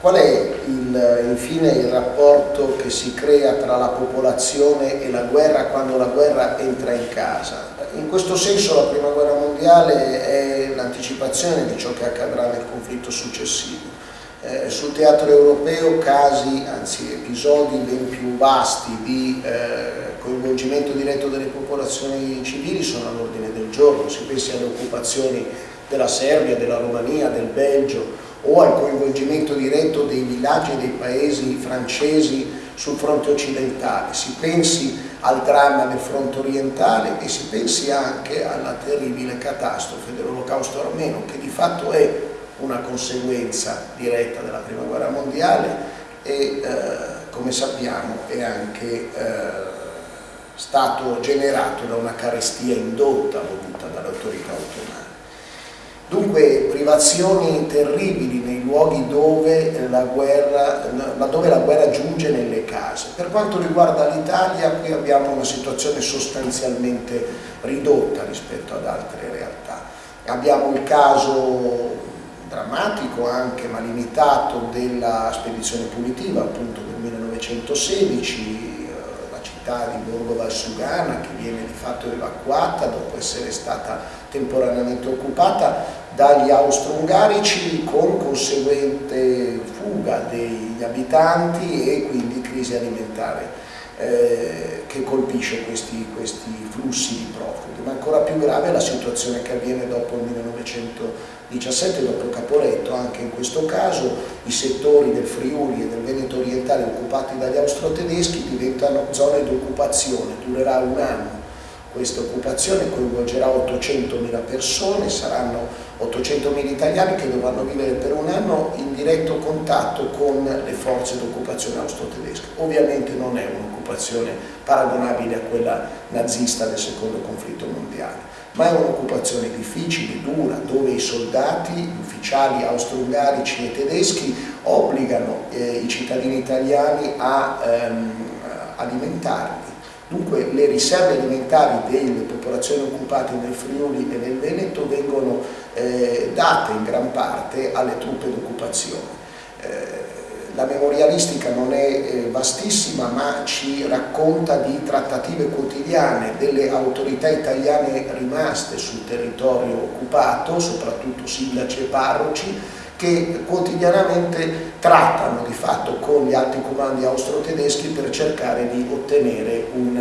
Qual è il, infine il rapporto che si crea tra la popolazione e la guerra quando la guerra entra in casa? In questo senso la prima guerra mondiale è l'anticipazione di ciò che accadrà nel conflitto successivo. Eh, sul teatro europeo casi, anzi episodi ben più vasti di eh, coinvolgimento diretto delle popolazioni civili sono all'ordine del giorno, si pensi alle occupazioni della Serbia, della Romania, del Belgio o al coinvolgimento diretto dei villaggi e dei paesi francesi sul fronte occidentale, si pensi al dramma del fronte orientale e si pensi anche alla terribile catastrofe dell'olocausto armeno che di fatto è una conseguenza diretta della prima guerra mondiale e eh, come sappiamo è anche eh, stato generato da una carestia indotta voluta dalle autorità ottomane. Dunque privazioni terribili nei luoghi dove la, guerra, dove la guerra giunge nelle case. Per quanto riguarda l'Italia qui abbiamo una situazione sostanzialmente ridotta rispetto ad altre realtà. Abbiamo il caso drammatico anche ma limitato della spedizione punitiva appunto del 1916 città di Borgo Valsugana che viene di fatto evacuata dopo essere stata temporaneamente occupata dagli austro-ungarici con conseguente fuga degli abitanti e quindi crisi alimentare eh, che colpisce questi, questi, flussi di profughi, ma ancora più grave è la situazione che avviene dopo il 1917, dopo Caporetto, anche in questo caso i settori del Friuli e del Veneto orientale occupati dagli austro-tedeschi diventano zone di occupazione, durerà un anno questa occupazione coinvolgerà 800.000 persone, saranno 800.000 italiani che dovranno vivere per un anno in diretto contatto con le forze d'occupazione austro-tedesche. Ovviamente non è un'occupazione paragonabile a quella nazista del secondo conflitto mondiale, ma è un'occupazione difficile, dura, dove i soldati, gli ufficiali austro-ungarici e tedeschi obbligano eh, i cittadini italiani a ehm, alimentarli Dunque le riserve alimentari delle popolazioni occupate nel Friuli e nel Veneto vengono eh, date in gran parte alle truppe d'occupazione. Eh, la memorialistica non è eh, vastissima ma ci racconta di trattative quotidiane delle autorità italiane rimaste sul territorio occupato, soprattutto sindaci e parroci, che quotidianamente trattano di fatto con gli alti comandi austro-tedeschi per cercare di ottenere un,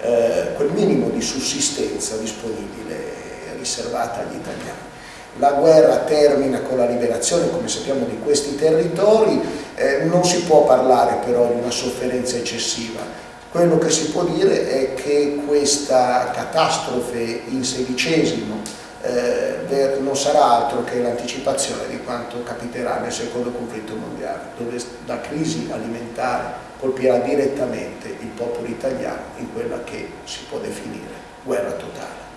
eh, quel minimo di sussistenza disponibile riservata agli italiani. La guerra termina con la liberazione, come sappiamo, di questi territori, eh, non si può parlare però di una sofferenza eccessiva, quello che si può dire è che questa catastrofe in sedicesimo eh, non sarà altro che l'anticipazione di quanto capiterà nel secondo conflitto mondiale, dove la crisi alimentare colpirà direttamente il popolo italiano in quella che si può definire guerra totale.